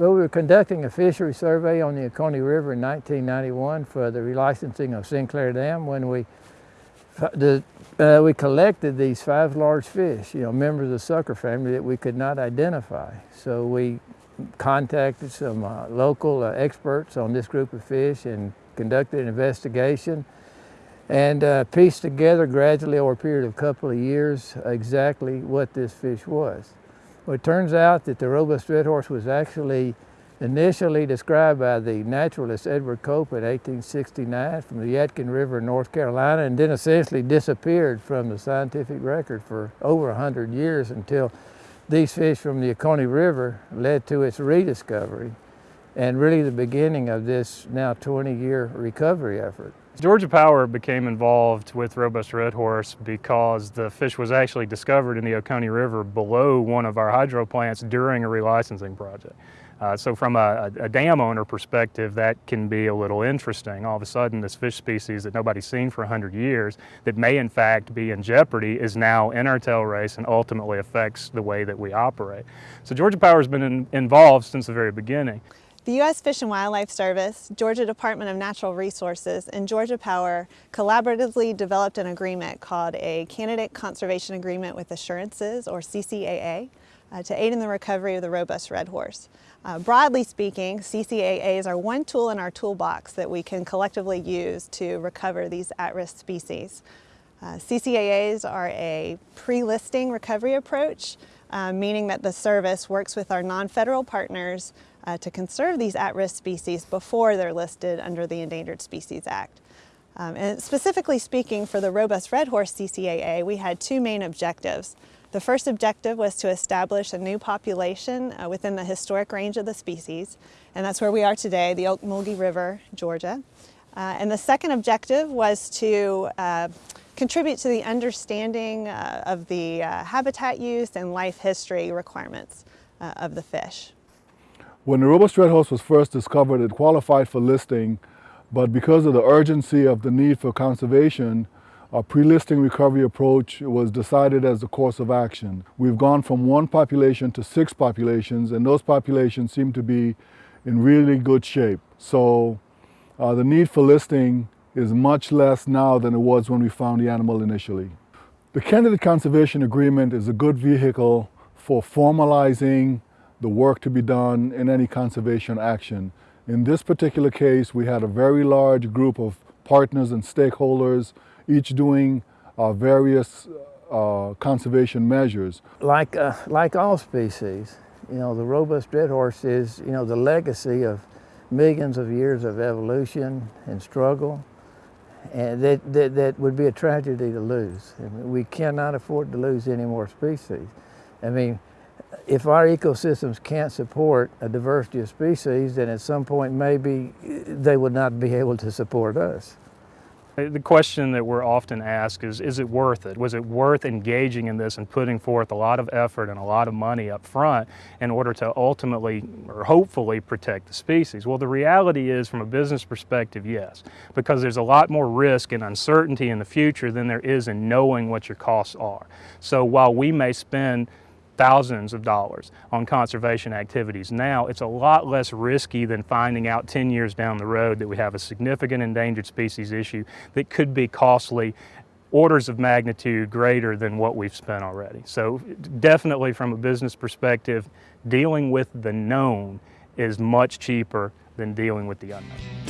Well, we were conducting a fishery survey on the Oconee River in 1991 for the relicensing of Sinclair Dam when we the, uh, we collected these five large fish, you know, members of the sucker family that we could not identify. So we contacted some uh, local uh, experts on this group of fish and conducted an investigation and uh, pieced together gradually over a period of a couple of years exactly what this fish was. Well, it turns out that the robust red horse was actually initially described by the naturalist Edward Cope in 1869 from the Yadkin River in North Carolina and then essentially disappeared from the scientific record for over 100 years until these fish from the Oconee River led to its rediscovery and really the beginning of this now 20-year recovery effort. Georgia Power became involved with Robust Red Horse because the fish was actually discovered in the Oconee River below one of our hydro plants during a relicensing project. Uh, so from a, a, dam owner perspective, that can be a little interesting. All of a sudden, this fish species that nobody's seen for 100 years that may in fact be in jeopardy is now in our tail race and ultimately affects the way that we operate. So Georgia Power has been in, involved since the very beginning. The U.S. Fish and Wildlife Service, Georgia Department of Natural Resources, and Georgia Power collaboratively developed an agreement called a Candidate Conservation Agreement with Assurances, or CCAA, uh, to aid in the recovery of the robust red horse. Uh, broadly speaking, CCAAs are one tool in our toolbox that we can collectively use to recover these at-risk species. Uh, CCAAs are a pre-listing recovery approach, uh, meaning that the service works with our non-federal partners uh, to conserve these at-risk species before they're listed under the Endangered Species Act. Um, and specifically speaking for the robust red horse CCAA, we had two main objectives. The first objective was to establish a new population uh, within the historic range of the species, and that's where we are today, the Ocmulgee River, Georgia. Uh, and the second objective was to uh, contribute to the understanding uh, of the uh, habitat use and life history requirements uh, of the fish. When the robust red horse was first discovered, it qualified for listing, but because of the urgency of the need for conservation, a pre-listing recovery approach was decided as the course of action. We've gone from one population to six populations, and those populations seem to be in really good shape. So uh, the need for listing is much less now than it was when we found the animal initially. The Candidate Conservation Agreement is a good vehicle for formalizing the work to be done in any conservation action. In this particular case, we had a very large group of partners and stakeholders each doing uh, various uh, conservation measures. Like, uh, like all species, you know, the robust red horse is, you know, the legacy of millions of years of evolution and struggle. And that, that, that would be a tragedy to lose. I mean, we cannot afford to lose any more species. I mean, if our ecosystems can't support a diversity of species, then at some point maybe they would not be able to support us. Uh, the question that we're often asked is, is it worth it? Was it worth engaging in this and putting forth a lot of effort and a lot of money up front in order to ultimately or hopefully protect the species? Well, the reality is from a business perspective, yes, because there's a lot more risk and uncertainty in the future than there is in knowing what your costs are. So while we may spend thousands of dollars on conservation activities. Now it's a lot less risky than finding out 10 years down the road that we have a significant endangered species issue that could be costly orders of magnitude greater than what we've spent already. So definitely from a business perspective, dealing with the known is much cheaper than dealing with the unknown.